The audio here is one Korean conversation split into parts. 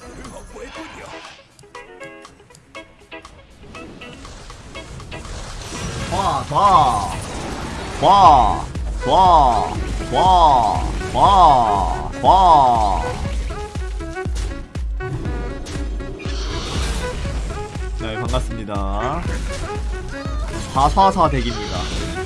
골프를 확보했군요. 와, 와, 와, 와, 와, 와, 와. 네, 반갑습니다. 444 덱입니다.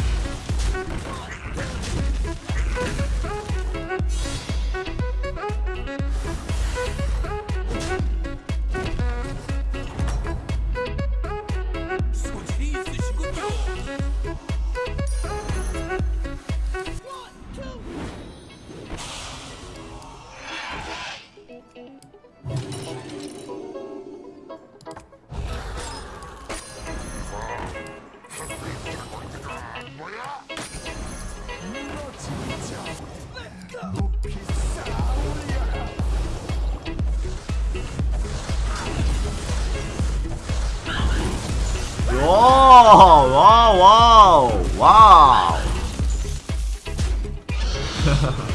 와우, 와우, 와우, 와우.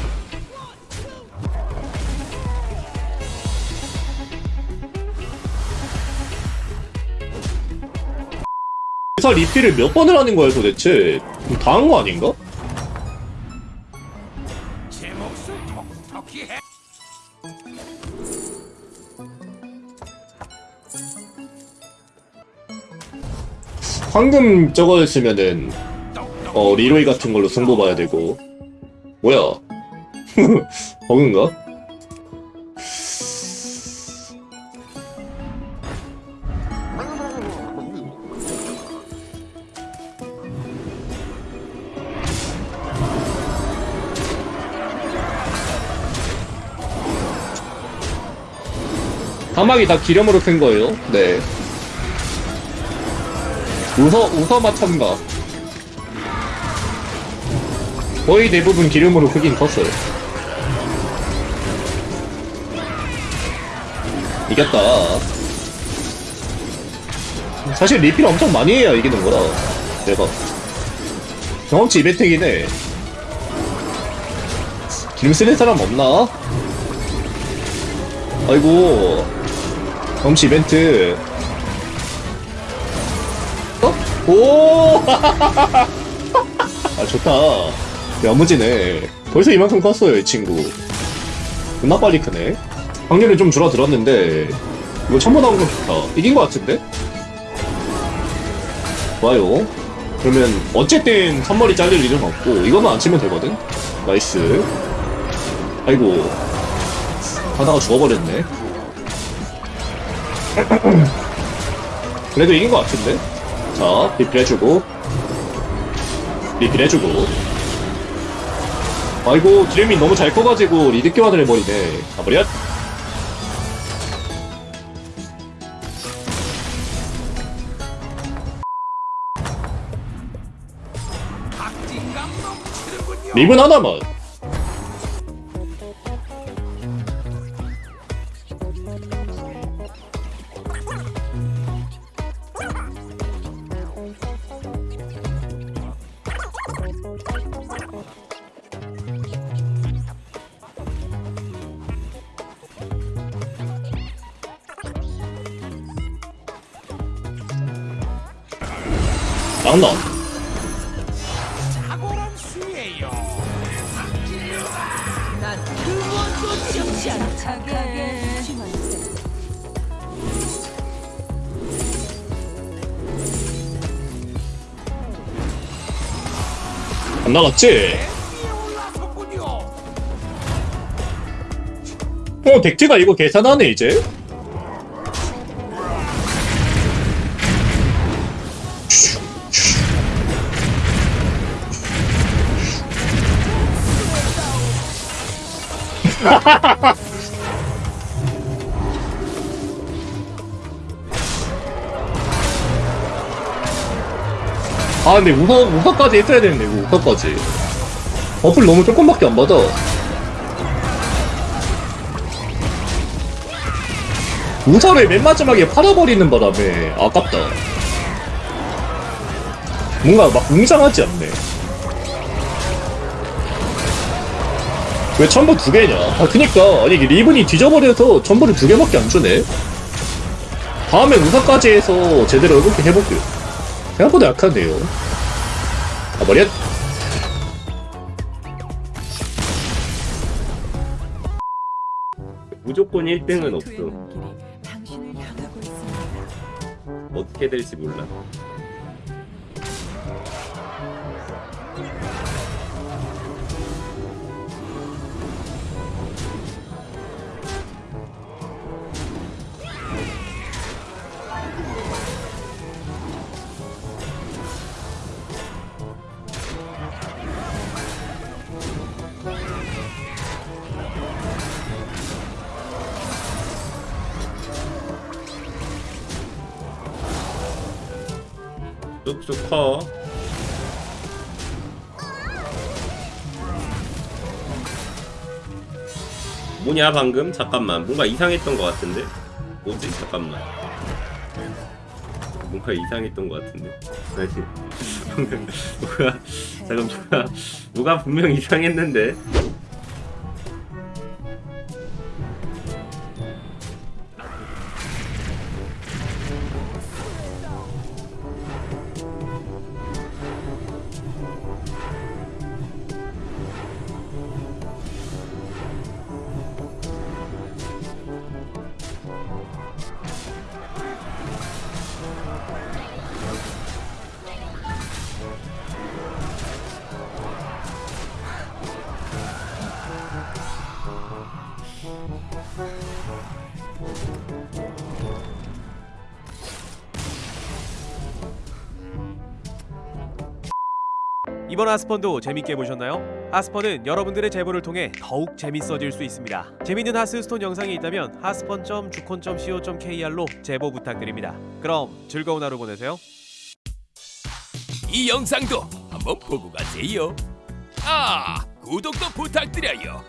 회사 리필을 몇 번을 하는 거야 도대체? 다 한 거 아닌가? 황금 저거였으면은 어 리로이 같은 걸로 승부 봐야 되고 뭐야 버그인가? 사막이 다 기름으로 큰 거예요? 네. 우서, 우서마 첨가. 거의 대부분 기름으로 크긴 컸어요. 이겼다. 사실 리필 엄청 많이 해야 이기는 거라. 내가. 경험치 이벤트긴 해. 기름 쓰는 사람 없나? 아이고. 경험치 이벤트. 어? 오! 아, 좋다. 야무지네. 벌써 이만큼 컸어요, 이 친구. 겁나 빨리 크네. 확률은 좀 줄어들었는데, 이거 천번 나온 건 좋다. 이긴 것 같은데? 좋아요. 그러면, 어쨌든, 선머리 잘릴 일은 없고, 이거만 안 치면 되거든? nice. 아이고. 하다가 죽어버렸네. 그래도 이긴 것 같은데? 자, 리필해주고. 리필해주고. 아이고, 기름이 너무 잘 커가지고 리드 교환을 해버리네. 넘치는군요. 립은 하나만. 낭낭. 탁월한 수예요. 난 그무엇도 지지 않아 착하게 안 나갔지? 어, 덱트가 이거 계산하네, 이제? 아, 근데 우서, 우서까지 했어야 되는데, 이거 우서까지. 버플 너무 조금밖에 안 받아. 우서를 맨 마지막에 팔아버리는 바람에 아깝다. 뭔가 막 웅장하지 않네. 왜 천보 두 개냐? 아 그니까 아니 리븐이 뒤져버려서 천보를 두 개밖에 안 주네. 다음에 우사까지 해서 제대로 이렇게 해볼게요. 생각보다 약하네요. 아 머리야. 무조건 1등은 없어. 어떻게 될지 몰라. 쑥쑥 커. 뭐냐 방금? 잠깐만 뭔가 이상했던 것 같은데 뭐지? 잠깐만 뭔가 이상했던 것 같은데 아니 뭐가 잠깐 뭐가 뭐가 분명 이상했는데 이번 하스펀도 재밌게 보셨나요? 하스펀은 여러분들의 제보를 통해 더욱 재밌어질 수 있습니다. 재밌는 하스스톤 영상이 있다면 하스펀.주콘.co.kr로 제보 부탁드립니다. 그럼 즐거운 하루 보내세요. 이 영상도 한번 보고 가세요. 아, 구독도 부탁드려요.